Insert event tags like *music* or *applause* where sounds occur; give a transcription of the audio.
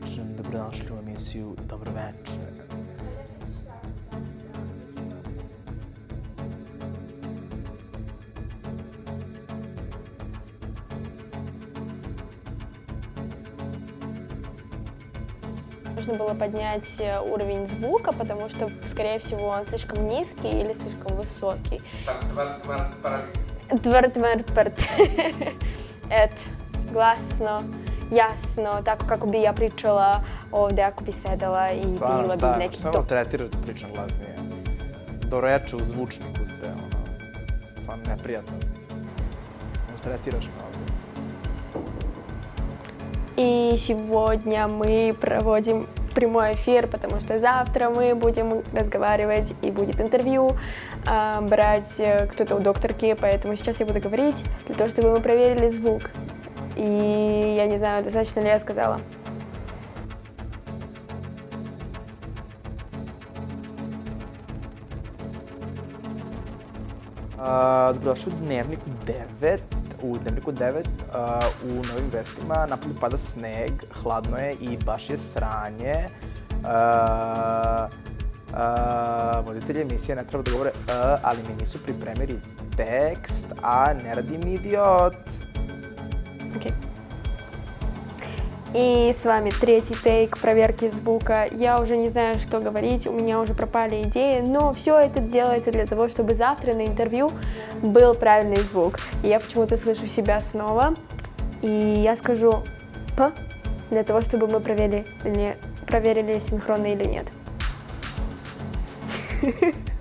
večer, dobrodošli u emisiju Dobro večer. Нужно было поднять э, уровень звука, потому что, скорее всего, он слишком низкий или слишком высокий. Твер, твер, твер. Jasno, tako kako bi ja pričala ovde ako bi sedela i Stvarno, bila bi neki to. me tretiraš da pričam glasnije? Do reče u zvučniku ste, ono, stvarno neprijatno. Ne tretiraš me ovdje. И сегодня мы проводим прямой эфир, потому что завтра мы будем разговаривать и будет интервью, а, брать э, кто-то у докторки, поэтому сейчас я буду говорить для того, чтобы мы проверили звук. И я не знаю, достаточно ли я сказала. A, dobrodošli u Dnevniku 9. U Dnevniku 9 a, u novim vestima napolju pada sneg, hladno je i baš je sranje. A, a, voditelji emisije ne treba da govore a, ali mi nisu pripremili tekst, a ne radi idiot. Окей. И с вами третий тейк проверки звука. Я уже не знаю, что говорить, у меня уже пропали идеи, но все это делается для того, чтобы завтра на интервью был правильный звук. Я почему-то слышу себя снова, и я скажу «п», для того, чтобы мы проверили, проверили синхронно или нет. *laughs*